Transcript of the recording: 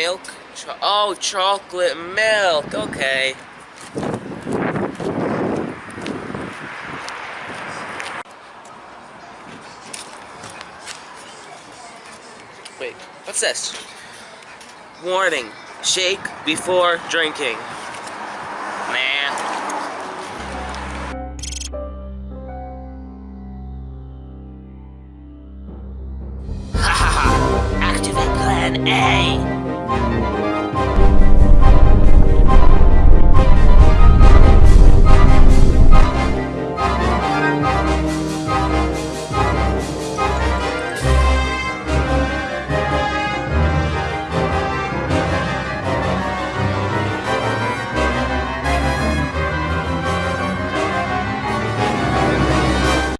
milk? Cho oh, chocolate milk. Okay. Wait, what's this? Warning, shake before drinking. Nah. plan A. Thank you.